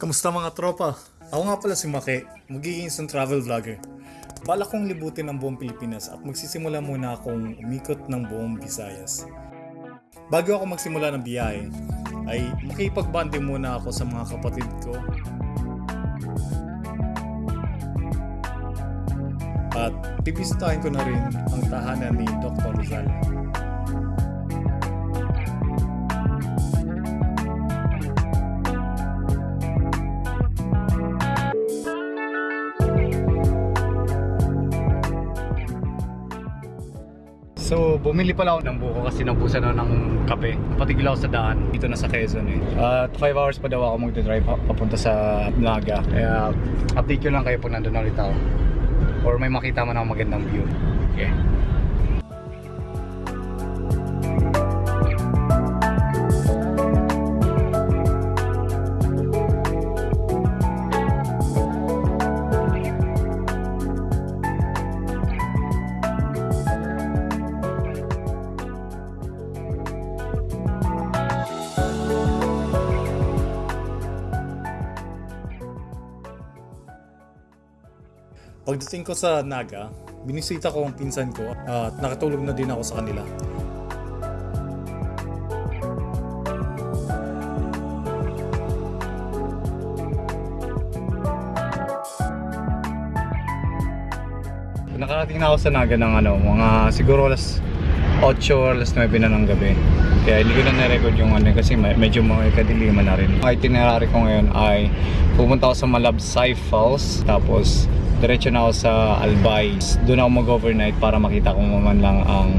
Kamusta mga tropa? Ako nga pala si Maki, magiging isang travel vlogger. Bala kong libutin ang buong Pilipinas at magsisimula muna akong umikot ng buong Visayas. Bago ako magsimula ng biyahe, ay makipagbanding muna ako sa mga kapatid ko. At bibisitahin ko na rin ang tahanan ni Dr. Rizal. So, bumili pala ako ng buko kasi nabusan ako ng kape. Patigil ako sa daan. Dito na sa Quezon eh. At 5 hours pa daw ako magdadrive pa- papunta sa Naga. Kaya, update ko lang kayo pag nandun na ulit ako. Or may makita man ako magandang view. Okay. Pagdating ko sa Naga, binisita ko ang pinsan ko at nakatulog na din ako sa kanila. Nakarating na ako sa Naga ng ano, mga siguro alas 8 or alas 9 na ng gabi. Kaya hindi ko na na-record yung ano kasi me- medyo mga kadiliman na rin. Ang itinerary ko ngayon ay pupunta ako sa Malabsay Falls tapos diretso na ako sa Albay. Doon ako mag-overnight para makita ko man lang ang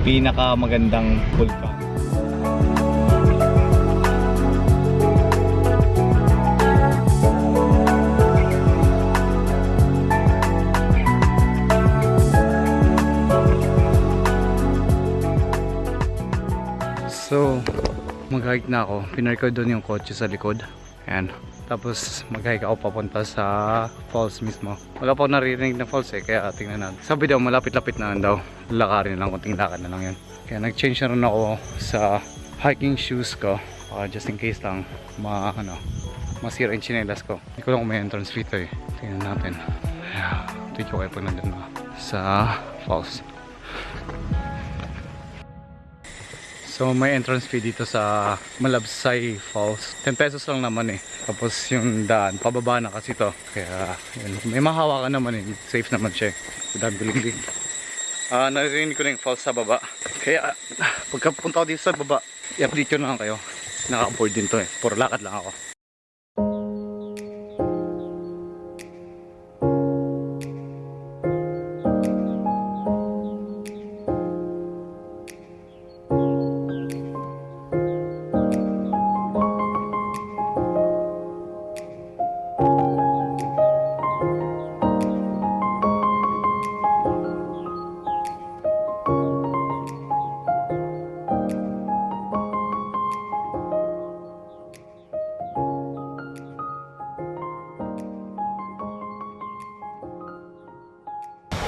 pinakamagandang vulkan. So, mag-hike na ako. Pinark ko doon yung kotse sa likod. Ayan. Tapos mag-hike ako papunta sa falls mismo. Wala pa ako naririnig na falls eh, kaya tingnan natin. Sabi daw malapit-lapit na daw. Lakarin lang, kunting lakad na lang yun. Kaya nag-change na rin ako sa hiking shoes ko. Baka just in case lang ma, ano, masira yung chinelas ko. Hindi ko lang kung may entrance fee to eh. Tingnan natin. Tweet ko kayo pag na sa falls. So may entrance fee dito sa Malabsay Falls. 10 pesos lang naman eh. Tapos yung daan, pababa na kasi to. Kaya yun, may mahawakan naman eh. Safe naman siya. Dami bilig Ah, naririnig ko na yung falls sa baba. Kaya pagka punta ko dito sa baba, i-update ko na lang kayo. Naka-board din to eh. Puro lakad lang ako.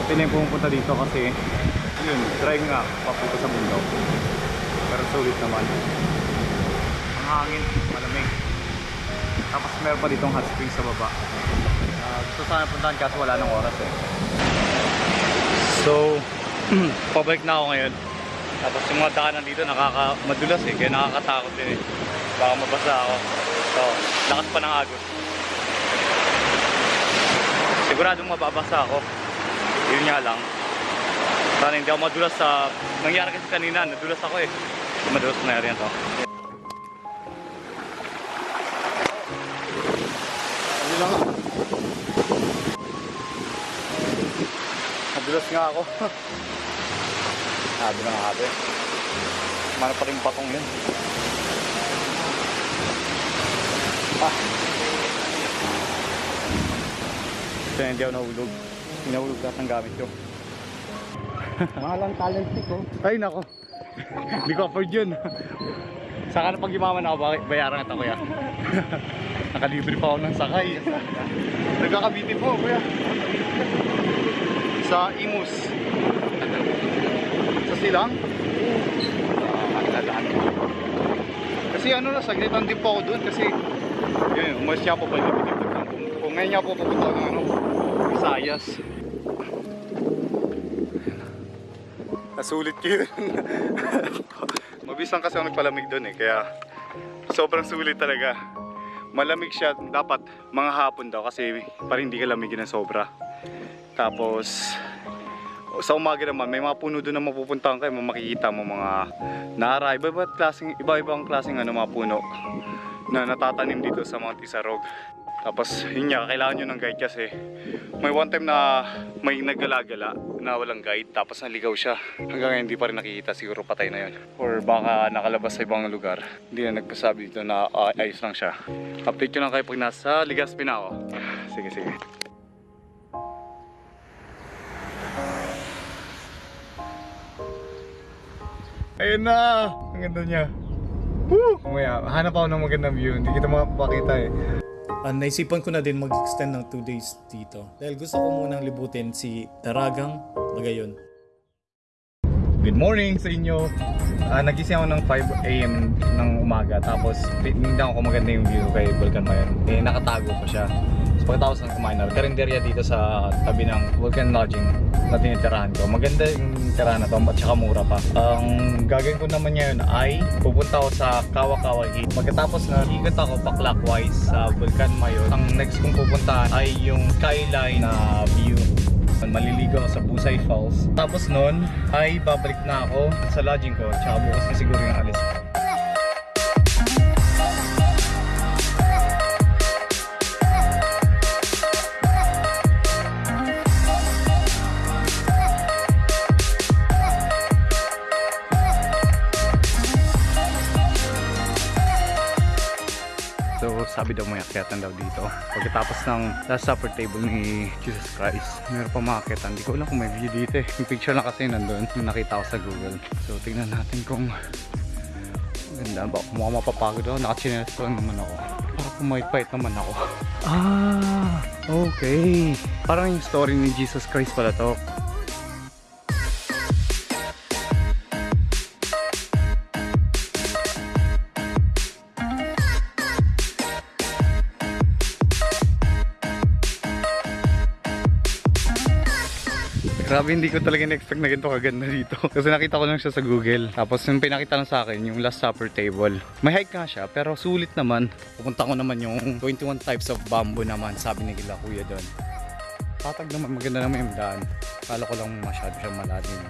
Ito na dito kasi yun, drive nga papunta sa bundok. Pero sulit naman. Ang hangin, malamig. Tapos meron pa ditong hot spring sa baba. Uh, gusto sana puntahan kaso wala nang oras eh. So, pabalik na ako ngayon. Tapos yung mga daanan dito nakaka madulas eh, kaya nakakatakot din eh. Baka mabasa ako. So, lakas pa ng agos. Siguradong mababasa ako. Yun nga lang. Sana hindi ako madulas sa... Nangyari kasi kanina, nadulas ako eh. Madulas na rin to. Ano lang Nadulas nga ako. Sabi ng ate. Mana pa rin patong yun. Ah. Kaya hindi ako nahulog. Hinahulog lahat ng gamit ko. Mahal ang talent ko. Ay nako. Hindi ko afford yun. Saka na pag yumaman ako, bayaran kita kuya? Nakalibre pa ako ng sakay. Nagkakabiti po kuya. Sa Imus. Sa silang? Ah, ang dadaan. Kasi ano na, saglitan din po ako doon kasi Yun, umalis siya po pala. Kung, kung ngayon niya po pupunta ako ng ano, Visayas. Nasulit ko yun. Mabilis lang kasi ako nagpalamig doon eh, kaya sobrang sulit talaga. Malamig siya, dapat mga hapon daw kasi para hindi ka lamigin ng sobra. Tapos, sa umaga naman, may mga puno doon na mapupuntahan kayo, makikita mo mga nara, iba-iba klaseng, iba-ibang klaseng ano, mga puno na natatanim dito sa mga tisarog. Tapos yun nga, kailangan nyo ng guide kasi may one time na may naggalagala na walang guide tapos naligaw siya. Hanggang ngayon hindi pa rin nakikita, siguro patay na yun. Or baka nakalabas sa ibang lugar. Hindi na nagpasabi dito na ah, ayos lang siya. Update lang kayo pag nasa Ligaspi na. Sige, sige. Ayun na! Ang ganda niya. Woo! Mamaya, hanap ako ng magandang view. Hindi kita makapakita eh. Ah, naisipan ko na din mag-extend ng 2 days dito. Dahil gusto ko munang libutin si Daragang Magayon. Good morning sa inyo. Ah, nagising ako ng 5 a.m. ng umaga. Tapos, tinignan ko kung maganda yung view kay Volcan Mayon. Eh, nakatago pa siya. Pagkatapos ng kumain na, karinderya dito sa tabi ng Volcan Lodging na tinitirahan ko. Maganda yung tirahan na to at saka mura pa. Ang gagawin ko naman ngayon ay pupunta ako sa Kawakawa Heat. Pagkatapos na ikot ako pa clockwise sa Volcan Mayon, ang next kong pupuntahan ay yung skyline na view maliligo ako sa Busay Falls. Tapos nun ay babalik na ako sa lodging ko. Tsaka bukas na siguro yung alis. So sabi daw may akyatan daw dito. Pagkatapos ng last supper table ni Jesus Christ, meron pa mga akyatan. Hindi ko alam kung may view dito eh. Yung picture lang kasi nandun, yung nakita ko sa Google. So tingnan natin kung ganda ba. Mukhang mapapagod ako. Nakachinelas lang naman ako. Para pumaypait naman ako. Ah, okay. Parang yung story ni Jesus Christ pala to. Grabe, hindi ko talaga na-expect na ganito kaganda dito. Kasi nakita ko lang siya sa Google. Tapos yung pinakita lang sa akin, yung Last Supper table. May hike nga siya, pero sulit naman. Pupunta ko naman yung 21 types of bamboo naman, sabi ni Gila Kuya doon. Patag naman, maganda naman yung daan. Kala ko lang masyado siya malalim.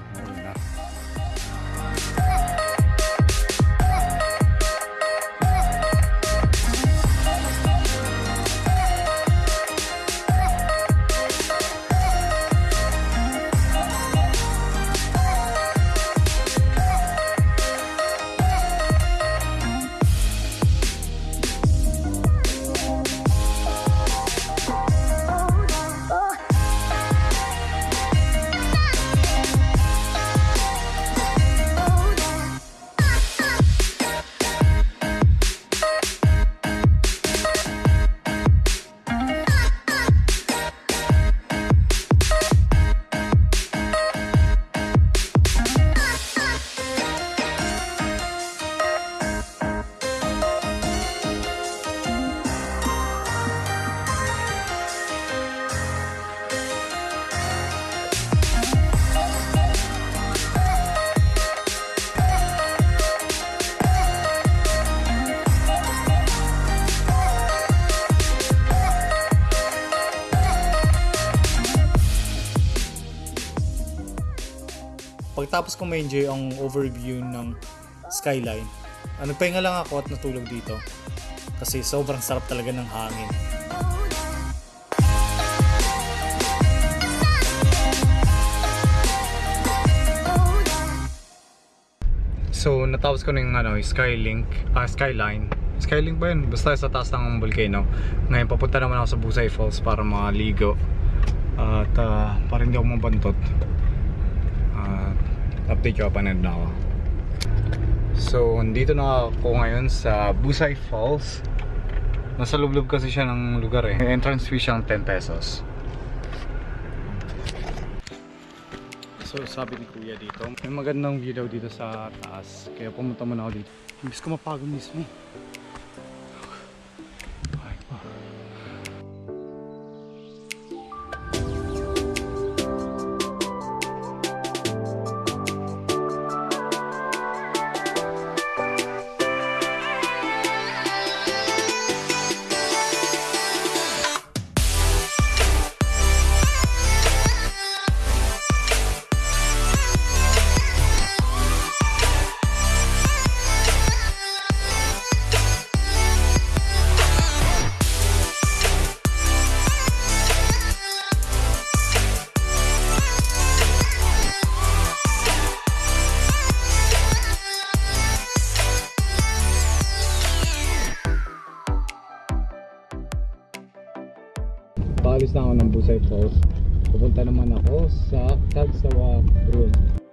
Ayun na. Pagtapos ko ma-enjoy ang overview ng skyline, ah, nagpahinga lang ako at natulog dito. Kasi sobrang sarap talaga ng hangin. So, natapos ko na yung ano, Skylink, ah, Skyline. Skylink ba yun? Basta sa taas ng volcano. Ngayon, papunta naman ako sa Busay Falls para maligo. At ah, para hindi ako mabantot. At update ko pa na ako. So, andito na ako ngayon sa Busay Falls. Nasa lublob kasi siya ng lugar eh. Entrance fee siyang 10 pesos. So sabi ni kuya dito, may magandang view daw dito sa taas. Kaya pumunta muna ako dito. Imbis ko mapagod mismo. Na ako ng Busay Falls. Pupunta naman ako sa Tagsawa Road.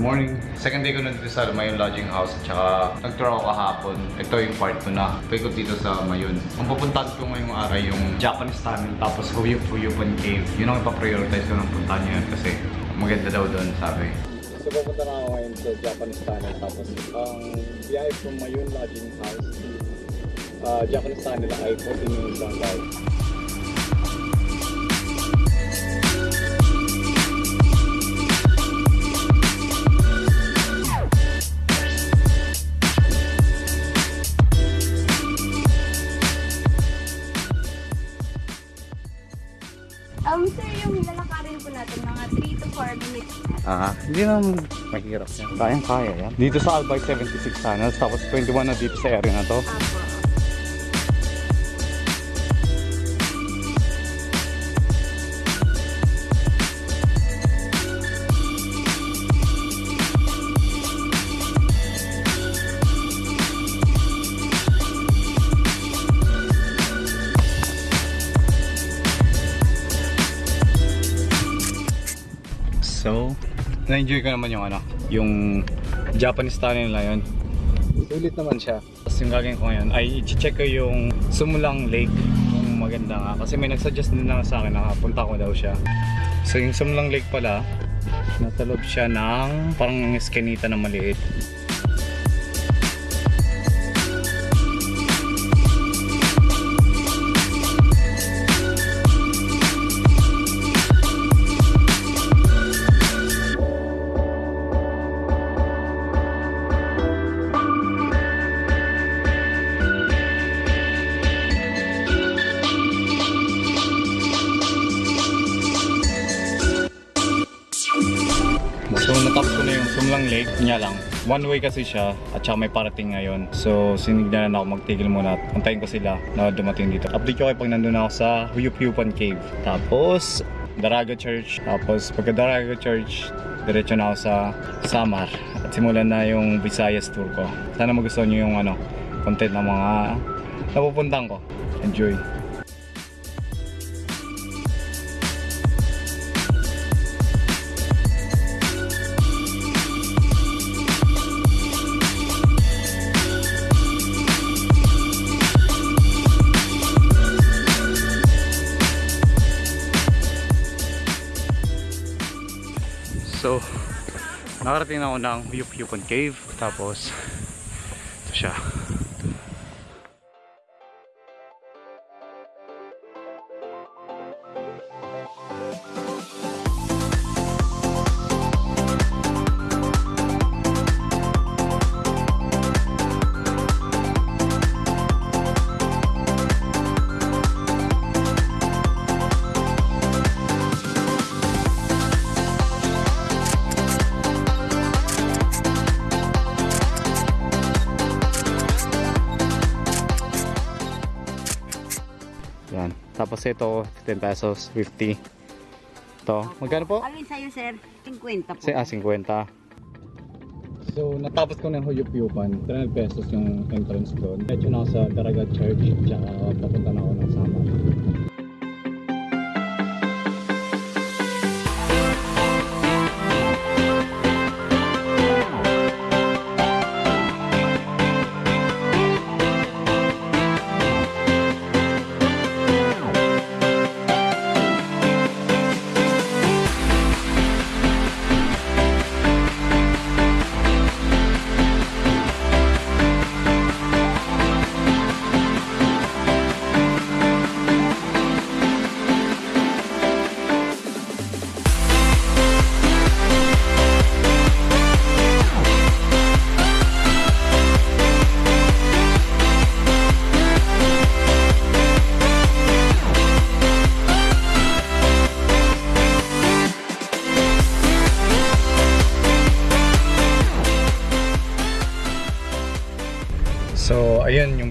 Morning. Second day ko na dito sa Mayon Lodging House at saka nag-tour ako kahapon. Ito yung part ko na. Paikot dito sa Mayon. Ang pupuntahan ko ngayong araw yung Japanese tunnel tapos Huyup Huyupan Cave. Yun ang ipaprioritize ko ng puntahan ngayon kasi maganda daw doon sabi. So pupunta na ako ngayon sa Japanese tunnel tapos ang biyahe from Mayon Lodging House uh, Japanese tunnel ay 14 minutes lang daw. Hindi naman mahirap yan. Kayang kaya yan. Dito sa Albay 76 tunnels, tapos 21 na dito sa area na to. Apo. Na-enjoy ko naman yung ano, yung Japanese tunnel na yun. Sulit naman siya. Tapos yung gagawin ko ngayon ay i-check ko yung Sumulang Lake kung maganda nga. Kasi may nagsuggest din na sa akin na punta ko daw siya. So yung Sumulang Lake pala, nasa loob siya ng parang eskinita na maliit. Sumlang Lake, niya lang. One way kasi siya at saka may parating ngayon. So sinignalan ako magtigil muna at antayin ko sila na dumating dito. Update ko kayo pag nandun ako sa Huyup-Huyupan Cave. Tapos Daraga Church. Tapos pagka Daraga Church, diretso na ako sa Samar. At simulan na yung Visayas tour ko. Sana magustuhan nyo yung ano, content ng mga napupuntahan ko. Enjoy! So, nakarating na ako ng Huyupan Cave. Tapos, ito siya. Tapos ito, 10 pesos, 50. Ito, magkano po? Alin sa'yo, sir? 50 po. Si, ah, 50. So, natapos ko ng Huyup-Yupan. 300 pesos yung entrance doon. Medyo na ako sa Daraga Church, tsaka papunta na ako ng Samar.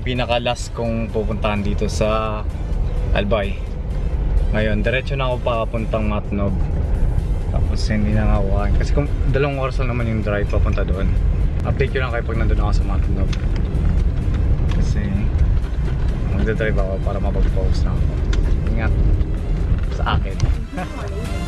Ayun yung pinaka-last kong pupuntahan dito sa Albay. Ngayon, diretso na ako papuntang Matnog. Tapos hindi na kain. Kasi kung dalawang oras lang naman yung drive papunta doon. Update ko lang kayo pag nandun ako sa Matnog. Kasi magdadrive ako para mapag-focus na ako. Ingat sa akin.